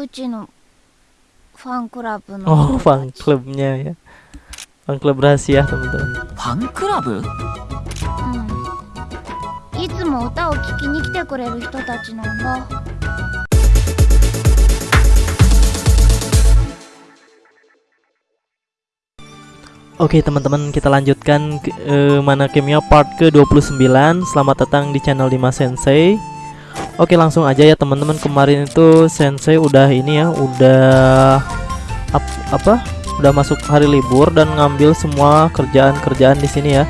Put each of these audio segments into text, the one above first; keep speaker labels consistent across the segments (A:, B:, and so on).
A: うちのファンクラブの
B: Oh
A: 人た
B: fan
A: ち
B: clubnya ya Fan club rahasia teman-teman
C: ファンクラブ
A: うんいつも歌を聴きに来てくれる人たちなんだ
B: Oke teman-teman kita lanjutkan ke, eh, mana kimia part ke-29 Selamat datang di channel 5 Sensei Oke langsung aja ya teman-teman Kemarin itu Sensei udah ini ya Udah ap- Apa Udah masuk hari libur dan ngambil semua kerjaan-kerjaan di sini ya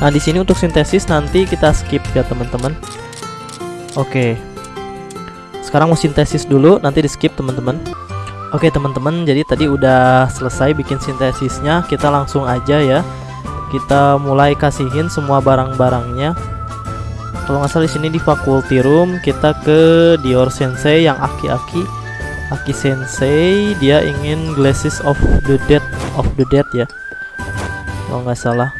B: Nah di sini untuk sintesis nanti kita skip ya teman-teman Oke Sekarang mau sintesis dulu Nanti di skip teman-teman Oke teman-teman, jadi tadi udah selesai bikin sintesisnya. Kita langsung aja ya. Kita mulai kasihin semua barang-barangnya. Kalau nggak salah di sini di faculty room kita ke Dior Sensei yang aki-aki. Aki Sensei dia ingin glasses of the dead of the dead ya. Kalau nggak salah.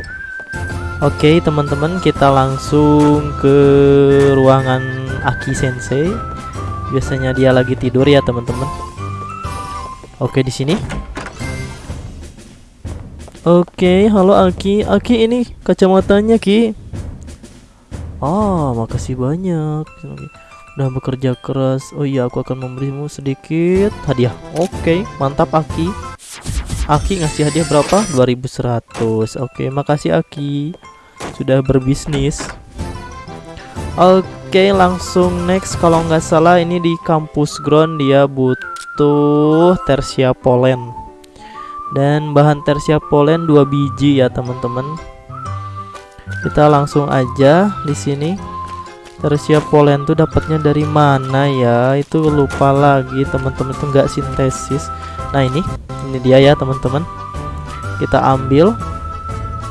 B: Oke teman-teman, kita langsung ke ruangan Aki Sensei. Biasanya dia lagi tidur ya teman-teman. Oke di sini. Oke, halo Aki. Aki ini kacamatanya Ki. Oh, makasih banyak. Udah bekerja keras. Oh iya, aku akan memberimu sedikit hadiah. Oke, mantap Aki. Aki ngasih hadiah berapa? 2100. Oke, makasih Aki. Sudah berbisnis. Oke, langsung next kalau nggak salah ini di kampus ground dia butuh tersia polen dan bahan tersia polen 2 biji ya teman-teman kita langsung aja di sini. Tersia polen tuh dapatnya dari mana ya? Itu lupa lagi teman-teman itu nggak sintesis. Nah ini ini dia ya teman-teman. Kita ambil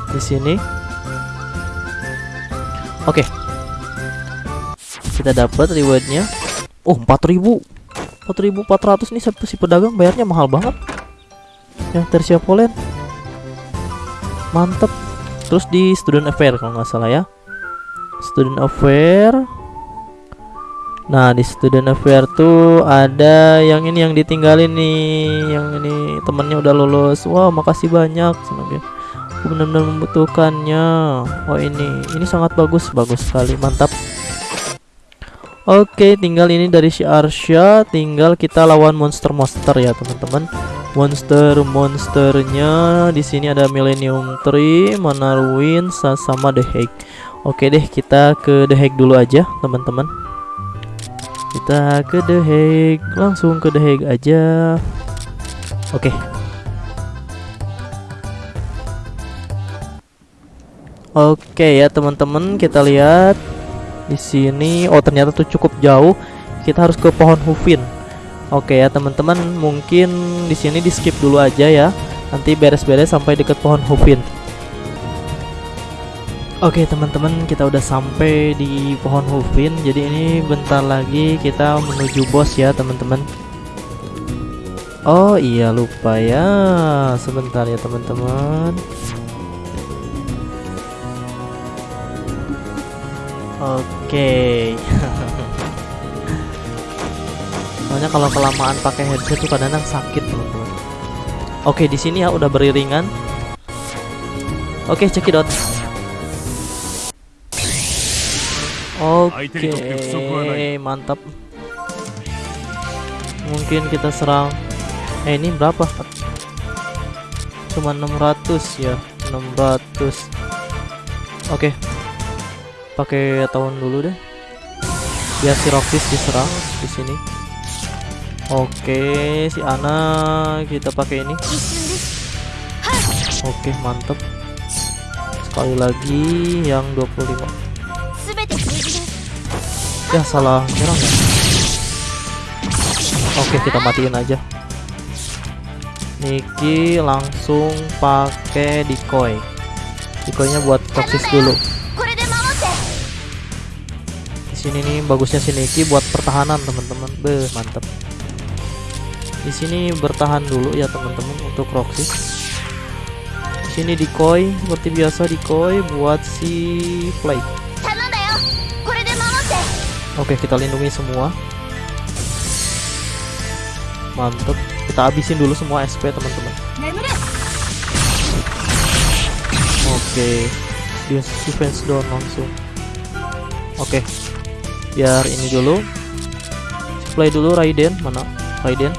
B: di sini. Oke. Kita dapat rewardnya. Oh 4000 4400 nih satu si pedagang bayarnya mahal banget. Yang tersia polen. Mantep terus di student affair kalau nggak salah ya. Student affair. Nah di student affair tuh ada yang ini yang ditinggalin nih yang ini temennya udah lulus wah makasih banyak senang aku benar-benar membutuhkannya. Oh ini ini sangat bagus bagus sekali mantap. Oke, tinggal ini dari si Arsha, tinggal kita lawan monster-monster ya, teman-teman. Monster-monsternya di sini ada Millennium Tree, Manarwin, sama The Hague. Oke deh, kita ke The Hague dulu aja, teman-teman. Kita ke The Hague, langsung ke The Hague aja. Oke. Oke ya, teman-teman, kita lihat di sini oh ternyata tuh cukup jauh kita harus ke pohon hufin oke ya teman-teman mungkin di sini di skip dulu aja ya. Nanti beres-beres sampai deket pohon hufin Oke teman-teman kita udah sampai di pohon hufin jadi ini bentar lagi kita menuju bos ya teman-teman. Oh iya lupa ya. Sebentar ya teman-teman. Oke. Soalnya kalau kelamaan pakai headset tuh kadang-kadang sakit, teman-teman. Oke, di sini ya udah beriringan. Oke, cekidot. Oke, mantap. Mungkin kita serang. Eh, ini berapa? Cuma 600 ya, 600. Oke, pakai tahun dulu deh biar si Rockfish diserang di sini oke si Ana kita pakai ini. Oke mantep. Sekali lagi yang 25 ya salah. Nyerang ya? Oke kita matiin aja. Niki langsung pakai decoy. Decoynya buat toxic dulu. Sini nih bagusnya si Niki buat pertahanan teman-teman. Be mantep di sini bertahan dulu ya teman-teman untuk Roxy. Di sini decoy seperti biasa decoy buat si Play oke kita lindungi semua. Mantep. Kita habisin dulu semua SP teman-teman. Oke. Dia defense down langsung. Oke. Biar ini dulu. Play dulu Raiden. Mana? Raiden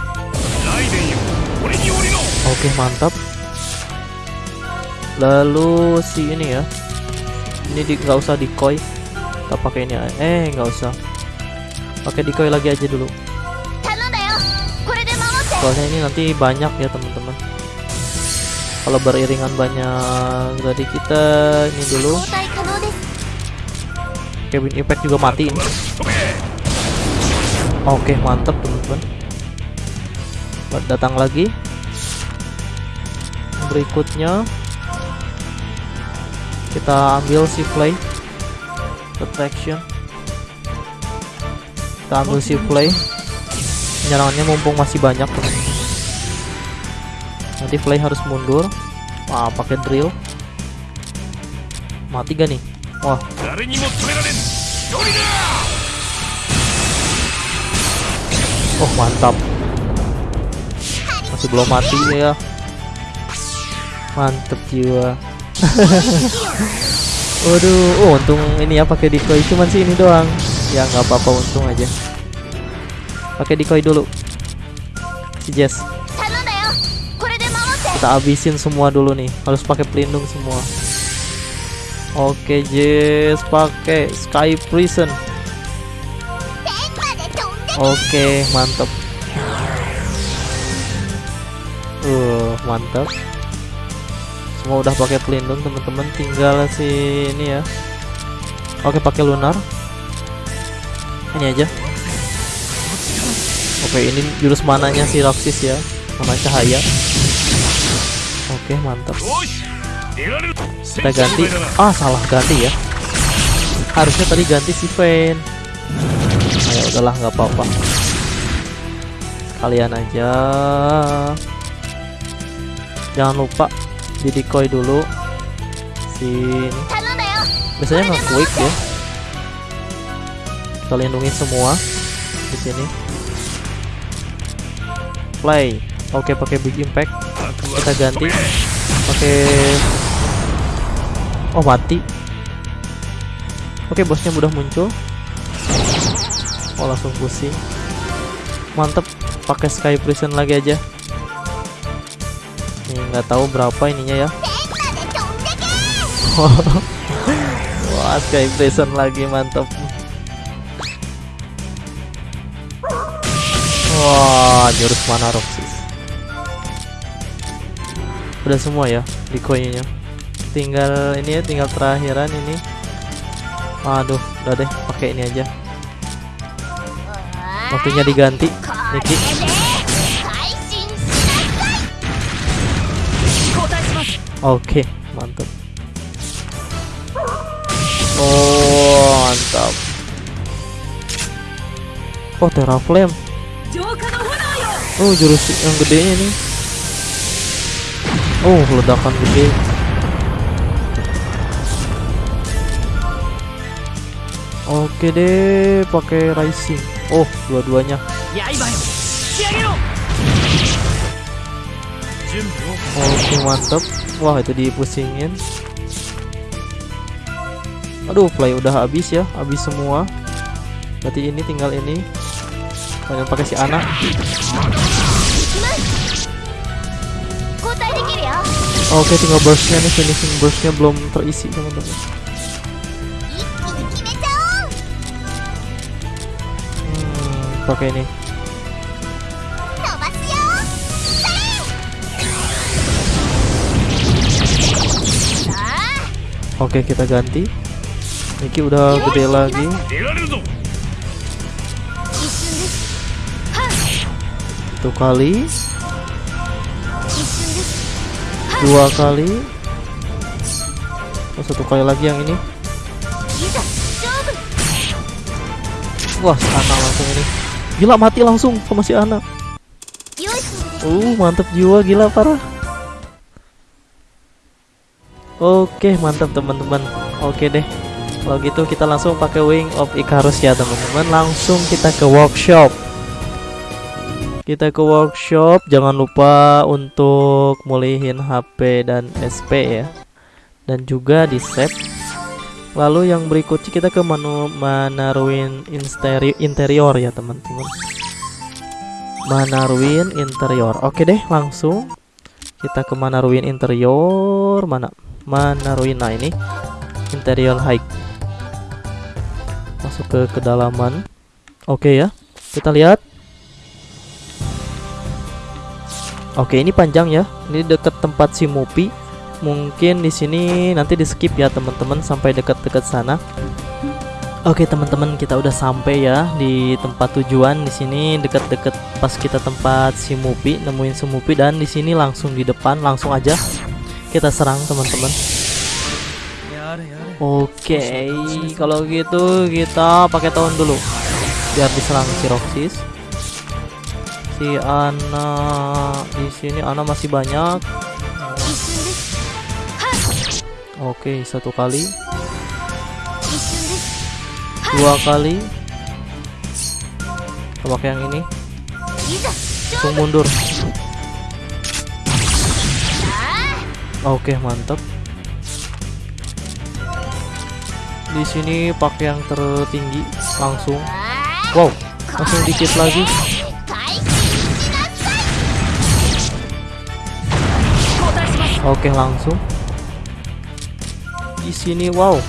B: Oke, mantap. Lalu si ini ya. Ini di nggak usah decoy. Kita pakai ini. Eh, nggak usah. Pakai decoy lagi aja dulu. Soalnya ini nanti banyak ya, teman-teman. Kalau beriringan banyak, jadi kita ini dulu. Kevin Impact juga mati ini. Oke, mantap teman-teman. Datang lagi berikutnya. Kita ambil si play protection kita ambil si play penyerangannya mumpung masih banyak. Nanti play harus mundur. Wah pakai drill. Mati gak nih? Wah. Oh mantap. Masih belum mati ya mantep jiwa. Waduh oh, untung ini ya pakai decoy. Cuman sih ini doang. Ya nggak apa-apa untung aja. Pakai decoy dulu. Si Jess. Kita habisin semua dulu nih. Harus pakai pelindung semua. Oke Jess. Pakai sky prison. Oke mantep. Uh mantap semua udah pakai pelindung teman-teman. Tinggal si ini ya. Oke pakai lunar. Ini aja. Oke ini jurus mananya si Roxis ya. Mana cahaya? Oke mantap. Kita ganti. Ah salah. Ganti ya. Harusnya tadi ganti si Vayne ayo nah, ya udahlah nggak apa-apa. Kalian aja. Jangan lupa si decoy dulu. Si biasanya nggak quick ya. Kita lindungi semua di sini. Play. Oke okay, pakai big impact. Kita ganti. Pakai oh mati. Oke okay, bosnya mudah muncul. Oh langsung pusing. Mantep. Pakai sky prison lagi aja nggak tahu berapa ininya ya. Wah sky Prison lagi mantap wah jurus mana Roxis udah semua ya di koinnya tinggal ini ya tinggal terakhiran ini. Aduh udah deh pakai ini aja. Waktunya diganti Niki. Oke, mantap. Oh, mantap. Oh, terra flame, Oh, jurus yang gedenya nih. Oh, ledakan gede. Oke deh, pakai rising. Oh, dua-duanya. Oke, mantap wah itu dipusingin aduh play udah habis ya habis semua berarti ini tinggal ini Banyak pakai si anak Oke okay, tinggal burstnya nih finishing burstnya belum terisi teman-teman. Hmm, pakai ini. Oke kita ganti. Niki udah gede lagi. Satu kali. Dua kali. Oh, Satu kali lagi yang ini. Wah anak langsung ini. Gila mati langsung sama si anak. Uh mantep jiwa gila parah. Oke, mantap teman-teman. Oke deh. Kalau gitu kita langsung pakai Wing of Icarus ya, teman-teman. Langsung kita ke workshop. kita ke workshop jangan lupa untuk mulihin HP dan SP ya dan juga di save lalu yang berikutnya kita ke menu mana ruin interior, ya teman-teman mana ruin interior oke deh langsung kita ke mana ruin interior mana mana ruin nah ini interior high masuk ke kedalaman oke ya kita lihat Oke, ini panjang ya. Ini dekat tempat si Mupi. Mungkin di sini nanti di skip ya teman-teman sampai dekat-dekat sana. Oke teman-teman, kita udah sampai ya di tempat tujuan di sini dekat-dekat pas kita tempat si Mupi nemuin si Mupi dan di sini langsung di depan langsung aja kita serang teman-teman. Oke okay, kalau gitu kita pakai tahun dulu. Biar diserang si Roxis. Si Ana di sini Ana masih banyak. Oke okay, satu kali. Dua kali. Kita pakai yang ini. Tung mundur. Oke, mantap. Di sini pakai yang tertinggi langsung. Wow, langsung dikit lagi. Oke, langsung. Di sini wow.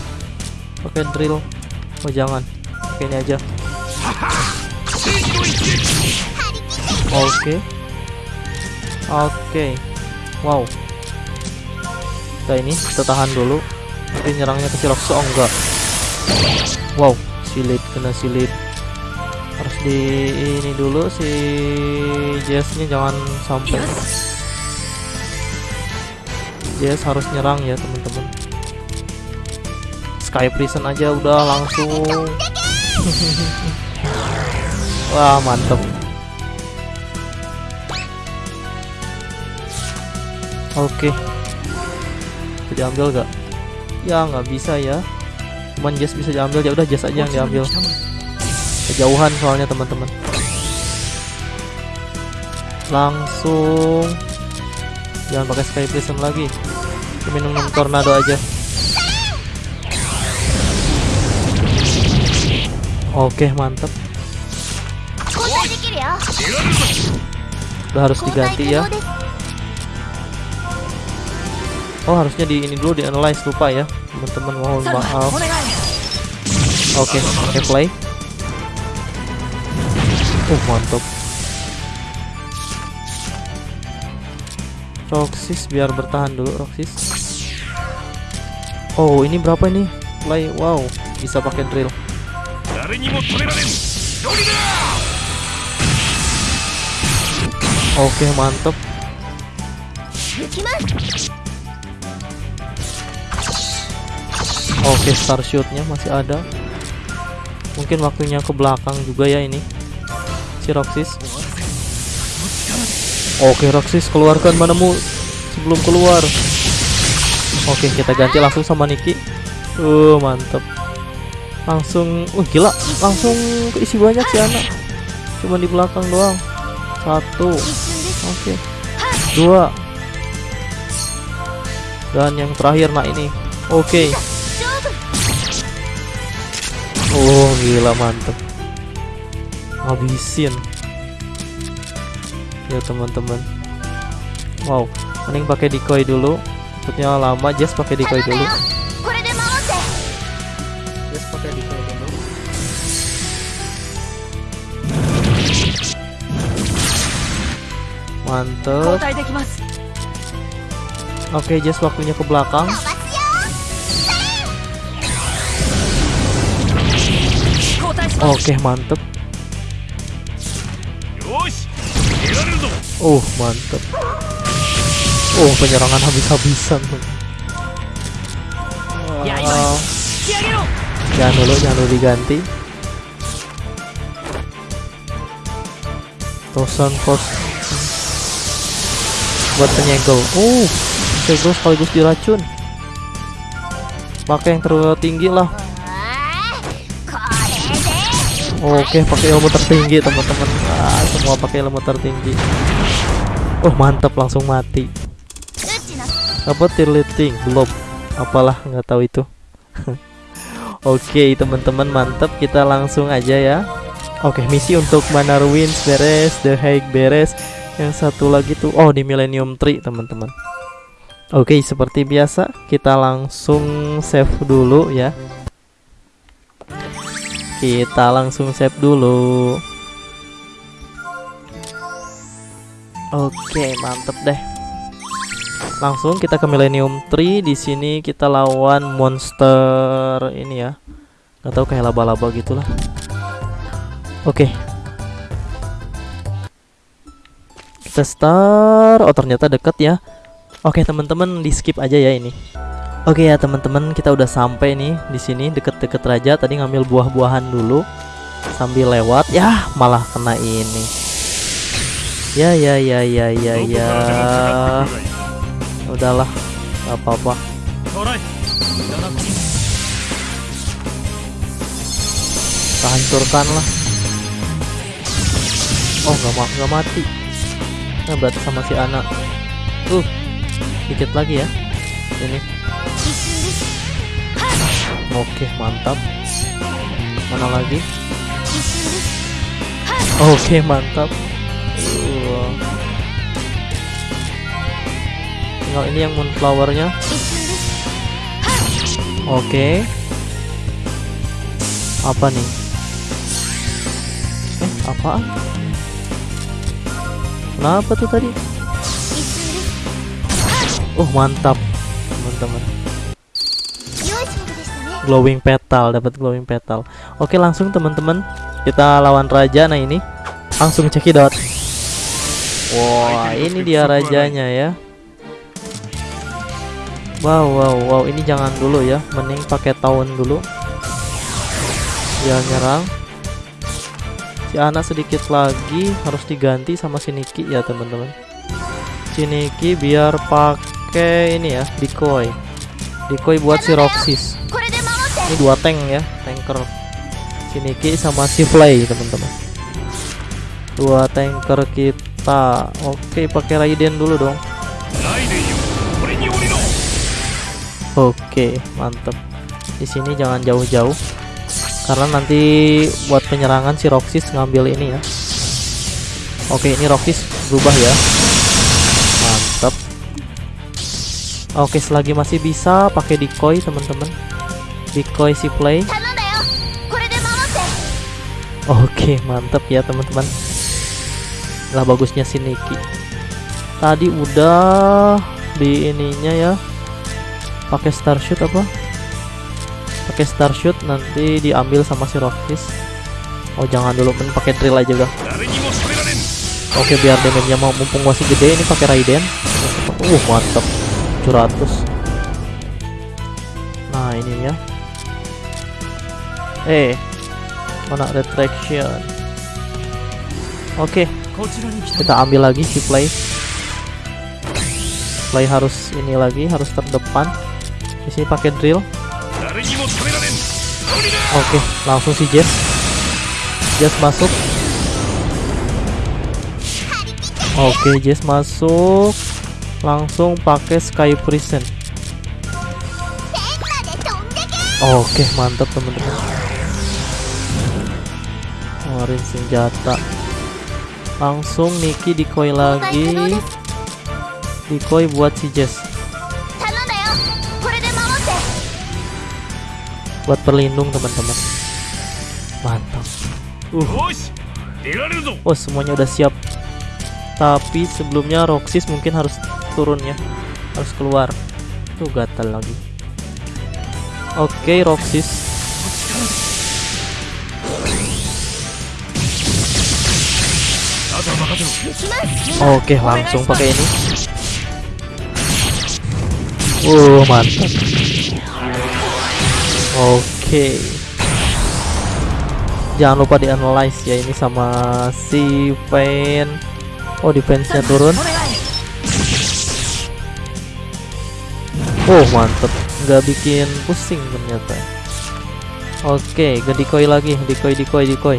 B: Pakai drill. Oh, jangan. Pakai ini aja. Oke. Okay. Oke. Okay. Wow kita ini kita tahan dulu. Tapi nyerangnya ke si Roxy oh enggak. Wow silip kena silip harus di ini dulu si Jess-nya jangan sampai. Jess harus nyerang ya teman-teman. Sky Prison aja udah langsung. Wah mantep. Oke. bisa diambil gak? Ya nggak bisa ya. Cuman Jess bisa diambil ya udah Jess aja yang diambil. Kejauhan soalnya teman-teman. Langsung jangan pakai sky prism lagi. Minum tornado aja. Oke mantap Udah harus diganti ya. Oh harusnya di ini dulu di analyze lupa ya teman-teman mohon maaf. Oke okay, okay, play. Oh mantap. Roxis biar bertahan dulu Roxis. Oh ini berapa ini? Play wow bisa pakai drill. Oke
A: okay, mantap.
B: Oke, okay, star shootnya masih ada. Mungkin waktunya ke belakang juga ya ini. Si Roxis. Oke, okay, Roxis keluarkan manemu sebelum keluar. Oke, okay, kita ganti langsung sama Niki. Uh, mantep. Langsung, uh gila, langsung keisi banyak sih anak. Cuma di belakang doang. Satu. Oke. Okay. Dua. Dan yang terakhir nah ini. Oke.
A: Okay.
B: Oh gila mantep. Habisin. Ya teman-teman. Wow Mending pakai decoy dulu. Takutnya lama Jess pakai decoy dulu. Mantep. Oke okay, Jess waktunya ke belakang. Oke,
C: okay, mantep.
B: Oh, mantep. Oh, penyerangan habis-habisan.
C: Ya, ya. Ya,
B: jangan dulu, jangan dulu diganti. Tosan kos. buat penyegel. Oh, uh, penyegel sekaligus diracun. Pakai yang
A: terlalu tinggi lah.
B: Oke, pakai ilmu tertinggi teman-teman. Ah, semua pakai ilmu tertinggi. Oh, mantap langsung mati. Apa tirleting Belum. Apalah nggak tahu itu. Oke, teman-teman mantap kita langsung aja ya. Oke, misi untuk Manar Wins beres, The Hague beres. Yang satu lagi tuh oh di Millennium Tree, teman-teman. Oke, seperti biasa kita langsung save dulu ya. Kita langsung save dulu. Oke, mantep deh. Langsung kita ke Millennium Tree. Di sini kita lawan monster ini ya. Gak tahu kayak laba-laba gitulah. Oke. Kita start. Oh, ternyata deket ya. Oke, teman-teman, di skip aja ya ini. Oke ya teman-teman, kita udah sampai nih di sini deket-deket raja. Tadi ngambil buah-buahan dulu sambil lewat. ya malah kena ini. Ya ya ya ya ya ya. Udahlah, gak apa-apa. Kita hancurkan lah. Oh, nggak mati, gak mati. Nah, berarti sama si anak. Uh, dikit lagi ya. Ini Oke, mantap. Mana lagi? Oke, mantap. Uh. Tinggal ini yang moonflowernya. Oke. Apa nih? Eh apa Kenapa tuh tadi? Oh, mantap, teman-teman glowing petal dapat glowing petal. Oke langsung teman-teman kita lawan raja. Nah ini langsung cekidot wow, ini dia rajanya ya. Wow wow wow ini jangan dulu ya. Mending pakai tahun dulu. Jangan nyerang. Si anak sedikit lagi harus diganti sama si Niki ya teman-teman. Si Niki biar pakai ini ya decoy. Decoy buat si
A: Roxis
B: ini dua tank ya tanker Shiniki sama si Fly teman-teman. Dua tanker kita. Oke pakai Raiden dulu dong. Oke mantep. Di sini jangan jauh-jauh. Karena nanti buat penyerangan si Roxis ngambil ini ya. Oke ini Roxis berubah ya. Mantep. oke selagi masih bisa pakai decoy teman-teman decoy si play. Oke okay, mantep ya teman-teman. Lah bagusnya si Niki. Tadi udah di ininya ya. Pakai starshoot apa? Pakai starshoot nanti diambil sama si Rockfish oh jangan dulu men pakai drill aja udah. Oke biar damage-nya mau mumpung masih gede ini pakai Raiden. Uh mantep. 700 Eh, mana retraction. Oke
C: okay.
B: kita ambil lagi si play. Play harus ini lagi harus terdepan. Di sini pakai drill. Oke okay. langsung si Jess. Jess masuk. Oke okay, Jess masuk. Langsung pakai sky prison. Oke okay, mantap teman-teman ngeluarin senjata. Langsung Niki
A: dikoi
B: lagi. dikoi buat si Jess. Buat perlindung teman-teman. Mantap.
C: Uh.
B: Oh semuanya udah siap. Tapi sebelumnya Roxis mungkin harus turun ya. Harus keluar. Tuh gatal lagi. Oke
A: okay, Roxis.
B: Oke, langsung pakai ini. Uh, mantap. Oke. Jangan lupa di analyze ya ini sama si Pain. Oh, defense-nya turun. Oh, mantep. Nggak bikin pusing ternyata. Oke, okay, decoy lagi, decoy, decoy, decoy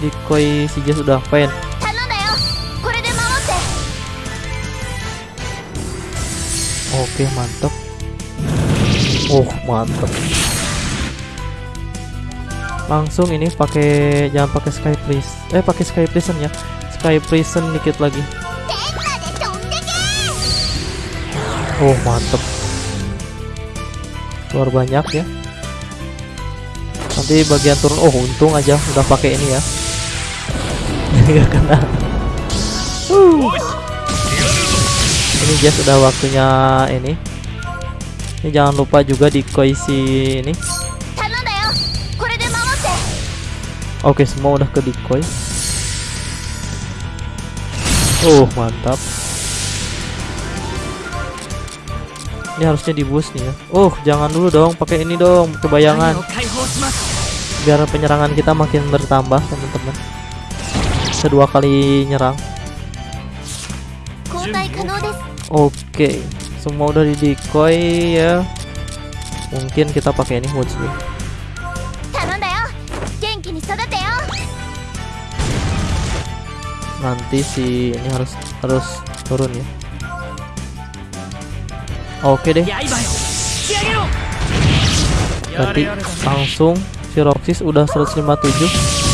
B: Decoy si Jess udah pen
A: 頼んだよこれで守って
B: Oke mantap Oh mantap Langsung ini pakai jangan pakai sky prison eh pakai sky prison ya sky prison dikit lagi
A: 天まで飛んでけ
B: Oh mantep Keluar banyak ya Nanti bagian turun Oh untung aja udah pakai ini ya nggak kena ini dia sudah waktunya ini. Ini jangan lupa juga di koisi ini. Oke semua udah ke decoy. Oh mantap. Ini harusnya di boost nih ya. Oh jangan dulu dong pakai ini dong kebayangan. Biar penyerangan kita makin bertambah teman-teman bisa dua kali nyerang. Oke okay. semua udah di decoy ya. Mungkin kita pakai ini
A: mode sih.
B: nanti si ini harus harus turun ya. Oke deh. Nanti langsung si Roxis udah 157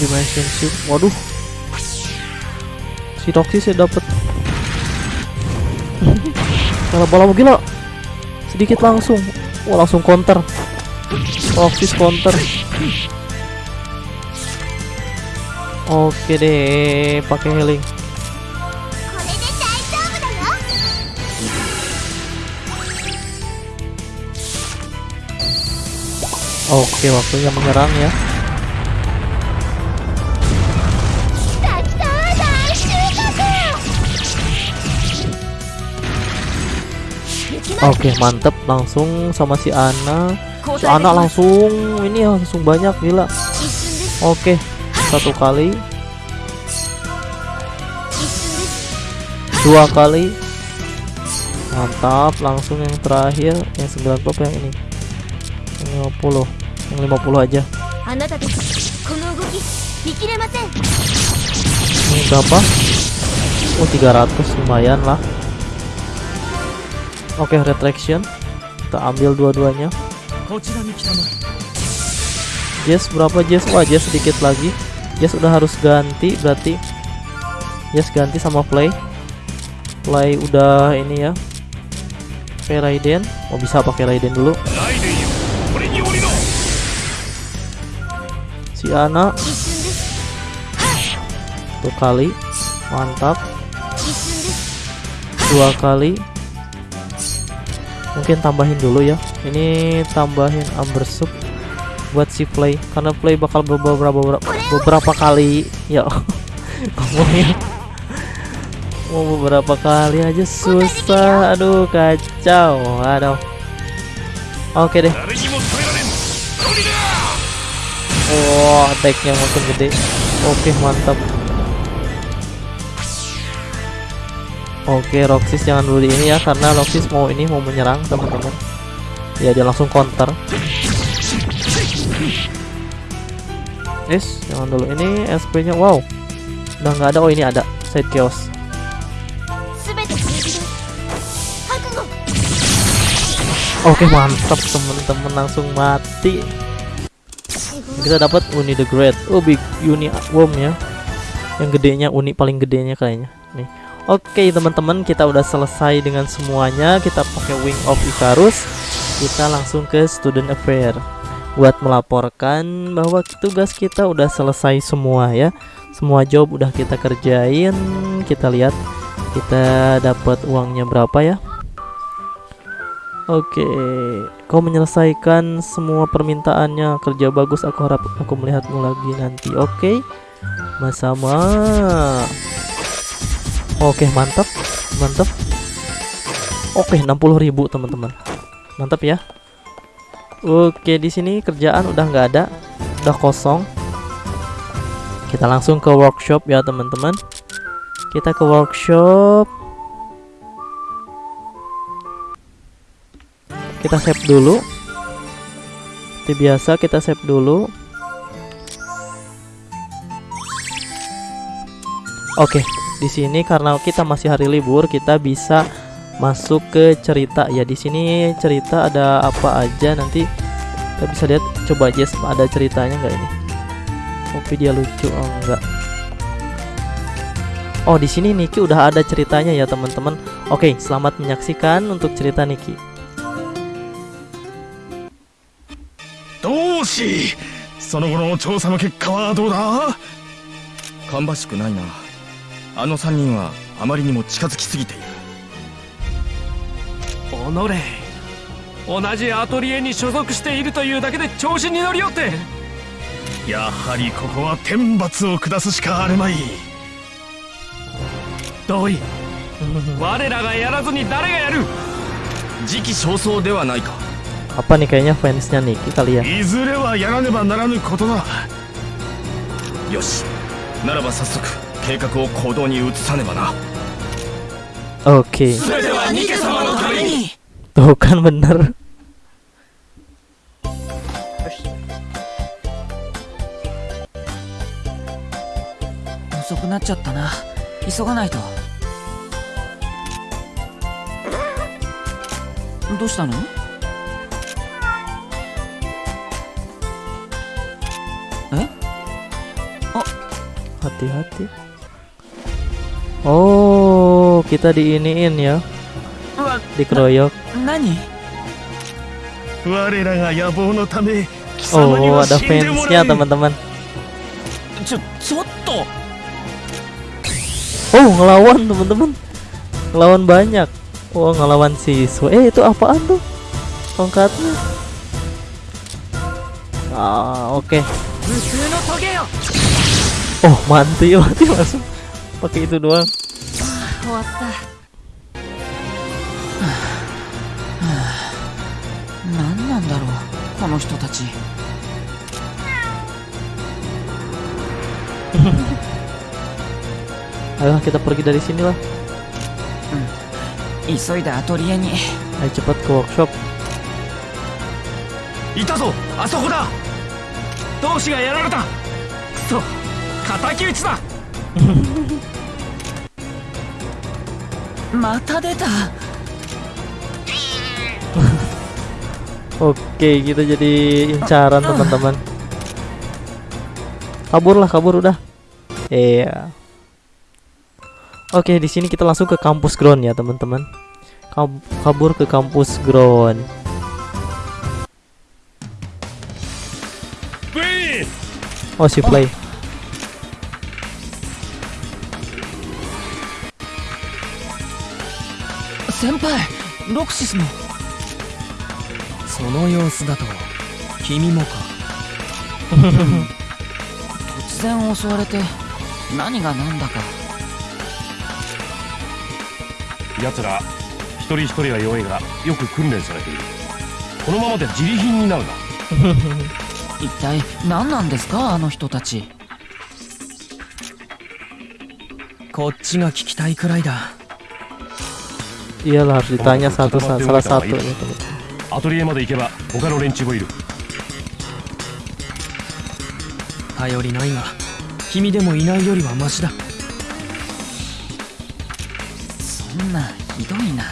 B: relationship waduh. Si Roxy saya dapat kalau bola gila. Sedikit langsung. Wah langsung counter. Roxy counter. Oke deh pakai healing. Oke, waktunya menyerang ya. Oke okay, mantep. Langsung sama si Ana. Si Ana langsung ini ya, langsung banyak gila. Oke okay, satu kali. Dua kali. Mantap langsung yang terakhir yang 9 pop yang ini? Yang 50 yang 50 aja. Ini berapa? Oh 300 lumayan lah. Oke, okay, retraction. Kita ambil dua-duanya. Jess berapa Jess? Wah, Jess sedikit lagi. Jess udah harus ganti berarti. Jess ganti sama Play. Play udah ini ya. Pakai Raiden. Mau oh, bisa pakai Raiden dulu. Si Ana. Tuh kali. Mantap. Dua kali mungkin tambahin dulu ya. Ini tambahin amber sup buat si play karena play bakal beberapa beberapa, beberapa kali ya. Ngomongnya mau beberapa kali aja susah. Aduh kacau. Aduh. Oke deh. Wow, makin gede. Oke, mantap. Oke, Roxis jangan dulu di ini ya karena Roxis mau ini mau menyerang, teman-teman. Ya, dia langsung counter. Is, jangan dulu ini SP-nya. Wow. Udah nggak ada. Oh, ini ada. Side chaos. Oke, mantap teman-teman langsung mati. Kita dapat Uni the Great. Oh, big Uni Worm ya. Yang gedenya Uni paling gedenya kayaknya. Nih. Oke teman-teman kita udah selesai dengan semuanya Kita pakai Wing of Icarus Kita langsung ke Student Affair Buat melaporkan bahwa tugas kita udah selesai semua ya Semua job udah kita kerjain Kita lihat Kita dapat uangnya berapa ya Oke, kau menyelesaikan semua permintaannya. Kerja bagus. Aku harap aku melihatmu lagi nanti. Oke, sama Oke, mantap, mantap. Oke, 60.000 teman-teman. Mantap ya. Oke, di sini kerjaan udah nggak ada, udah kosong. Kita langsung ke workshop ya teman-teman. Kita ke workshop. Kita save dulu. Seperti biasa kita save dulu. Oke, di sini karena kita masih hari libur, kita bisa masuk ke cerita ya. Di sini cerita ada apa aja nanti kita bisa lihat. Coba aja ada ceritanya nggak ini? Kopi dia lucu, oh enggak. Oh, di sini Niki udah ada ceritanya ya, teman-teman. Oke, selamat menyaksikan untuk cerita Niki.
C: 同志その後の調査の結果はどうだ
D: 芳しくないな あの3人はあまりにも近づきすぎている。
E: 己同じアトリエに所属しているというだけで調子に乗りよって。
C: やはりここは天罰を下すしかあるまい。
E: 同意。我らがやらずに誰がやる。
D: 時期尚早ではないか。
B: Apa nih kayaknya fansnya Niki kali ya?
C: いずれはやらねばならぬことだ。
D: よしならば早速計画を行動に移さねばな。
E: オッケー。どう
B: かなる。
F: 遅くなっちゃったな。急がないと。どうしたの？え？
C: あ、はてはて。Oh, kita diiniin ya. Dikeroyok. Nani?
B: Oh, ada fansnya teman-teman. Oh, ngelawan teman-teman. Ngelawan banyak. Oh, ngelawan siswa. Eh, itu apaan tuh? Tongkatnya. Ah, oke.
F: Okay.
B: Oh, mati, mati langsung pakai itu doang
F: Nan.
B: Ayo kita pergi dari sini lah.
F: Atelier ni.
B: Ayo cepat ke workshop.
E: Ita zo, ga. Kuso, da.
F: また出た
B: Oke, kita jadi incaran teman-teman. Kabur lah, kabur udah. Iya. Oke, di sini kita langsung ke kampus ground ya, teman-teman. Kab- Kabur ke kampus ground.
C: ウェイ
B: Oh, si play.
F: 先輩ロクシスもその様子だと君もか。突然襲われて何が何だか。
C: 奴ら一人一人は弱いがよく訓練されている。このままで自利品になるな。
F: 一体何なんですかあの人たち。こっちが聞きたいくらいだ
B: Iyalah harus ditanya satu sa- salah satu
C: リエまで行けば他の連中もいる
F: 頼りないが君でもいないよりはマシだそんなひどいな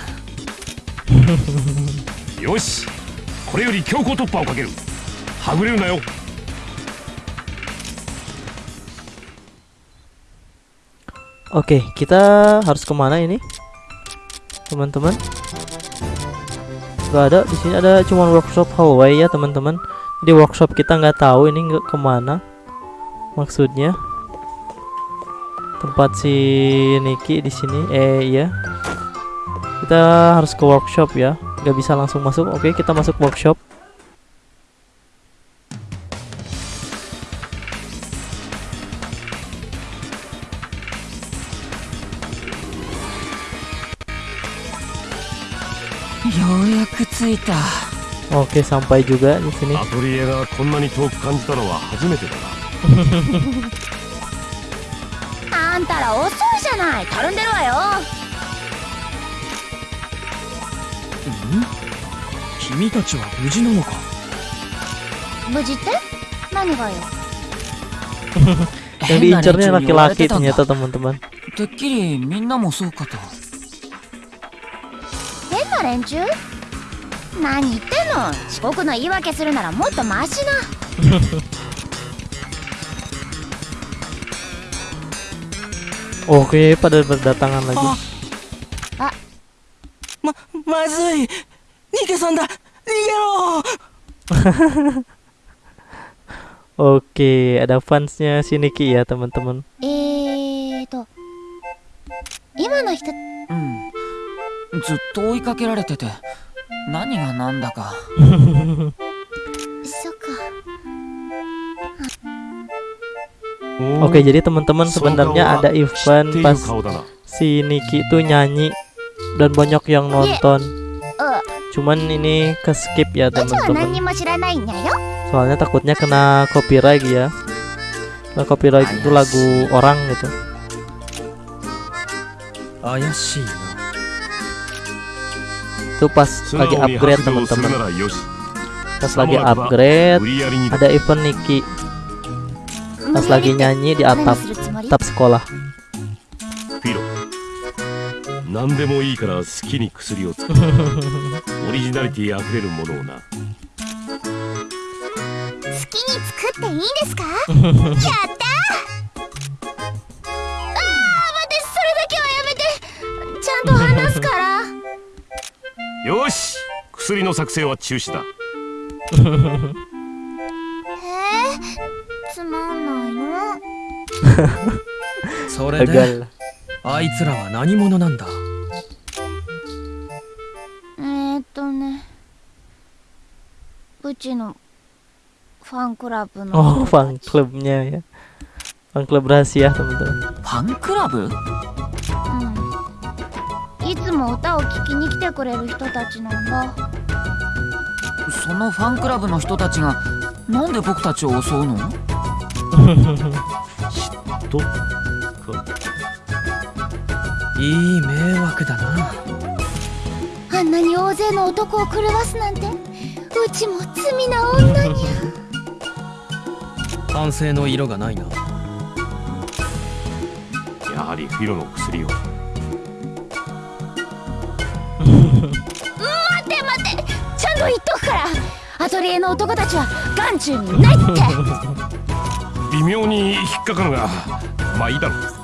C: よしこれより強行突破をかけるはぐれるなよ
B: Oke, kita harus kemana ini, teman-teman? Gak ada di sini ada cuma workshop hallway ya teman-teman. Di workshop kita nggak tahu ini nggak ke mana maksudnya. Tempat si Niki di sini. Eh iya. Kita harus ke workshop ya. Nggak bisa langsung masuk. Oke, kita masuk workshop.
F: オッケー参拝
B: 中がですね
C: アトリエがこんなに遠く感じたのは初めてだな
A: あんたら遅いじゃないたるんでるわよ
F: 君たちは無事なのか
A: 無事って何がよ
F: 変な
B: 道
F: に言われてたんだ
B: てったと思う
F: てっきりみんなもそうかと
A: 変な連中何言ってんの？遅刻の言い訳するならもっとマシな
B: Oke, pada berdatangan lagi.
F: ままずい逃げさんだ逃げろ
B: Oke, ada fansnya si Niki ya teman-teman.
A: えーと今の人
F: うんずっと追いかけられてて何が何だか
A: そっか
B: Oke, jadi teman-teman sebenarnya ada
C: 知
B: event
C: ってい
B: pas
C: る顔だな
B: si Niki itu nyanyi dan banyak yang nonton.
A: う
B: Cuman ini ke skip ya
A: うちは何
B: teman-teman.
A: にも知らないんやよ
B: Soalnya takutnya kena copyright ya. Nah, copyright itu lagu orang gitu.
F: 怪しいな
B: itu pas lagi upgrade teman-teman. Pas lagi upgrade ada event Niki. Pas lagi
A: ya,
B: nyanyi di atap atap sekolah.
C: 薬の
A: 作
C: 成は中止だ。
A: えー、つまんないの。
F: それで.あいつらは何者なんだ？
A: えー、っとねうちのファンクラブ
B: Oh,
A: の。
B: fan clubnya ya. Fan club rahasia teman-teman.
F: ファンクラブ
A: うん。いつも歌を聴きに来てくれる人たちなんだ
F: そのファンクラブの人たちがなんで僕たちを襲うの？
C: とか
F: いい迷惑だな。
A: あんなに大勢の男を狂わすなんてうちも罪な女に。
F: 反省の色がないな。
C: やはりフィロの薬を
A: ってちゃんと言っとくからアトリエの男たちは眼中にないって。
C: 微妙に引っかかるがまあいいだろう。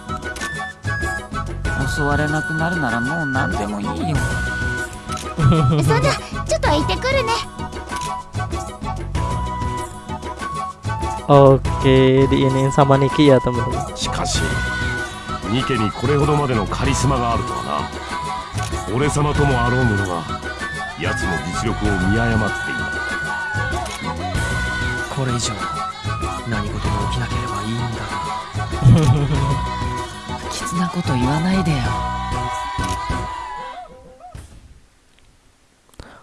F: 襲われなくなるならもう何でもいいよ。
A: そんなちょっと行ってくるね。
B: Oke, diinin sama Niki ya.
C: しかしニケにこれほどまでのカリスマがあるとはな。俺様ともあろうものが 奴の実力を見誤っていた
F: これ以上何事も起きなければいいんだが不吉なこと言わないでよ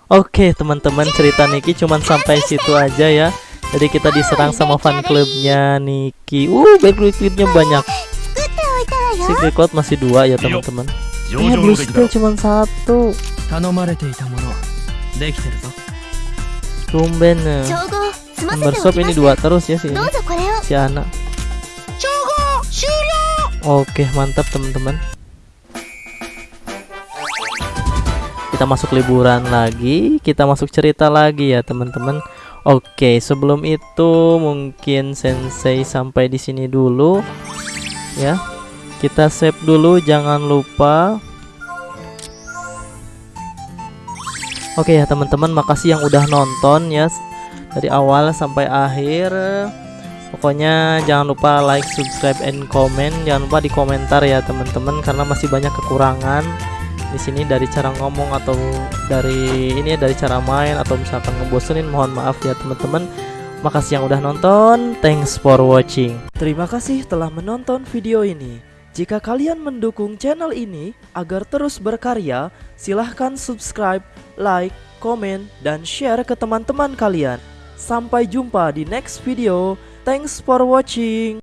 B: Oke, teman-teman, cerita Niki cuman sampai situ aja ya. Jadi kita diserang sama fan clubnya Niki. Uh, background clipnya banyak.
A: 作っておいたわよ
B: Secret code masih dua ya teman-teman.
C: 上
B: Eh,
C: 々
B: blue
C: の出来だ
B: skill cuman satu.
F: 頼まれていたものできてるぞ
B: Tumben ya.
A: 調合済ませ
B: Number
A: てお
B: shop
A: きま
B: ini
A: す
B: dua terus ya sih.
A: どうぞこれを
B: Si Ana.
A: 調合終了
B: Oke, mantap teman-teman. Kita masuk liburan lagi, kita masuk cerita lagi ya teman-teman. Oke, sebelum itu mungkin Sensei sampai di sini dulu ya. Kita save dulu, jangan lupa. Oke ya teman-teman, makasih yang udah nonton ya dari awal sampai akhir. Pokoknya jangan lupa like, subscribe, and comment. Jangan lupa di komentar ya teman-teman karena masih banyak kekurangan di sini dari cara ngomong atau dari ini ya dari cara main atau misalkan ngebosenin mohon maaf ya teman-teman. Makasih yang udah nonton. Thanks for watching. Terima kasih telah menonton video ini. Jika kalian mendukung channel ini agar terus berkarya, silahkan subscribe, like, komen, dan share ke teman-teman kalian. Sampai jumpa di next video. Thanks for watching.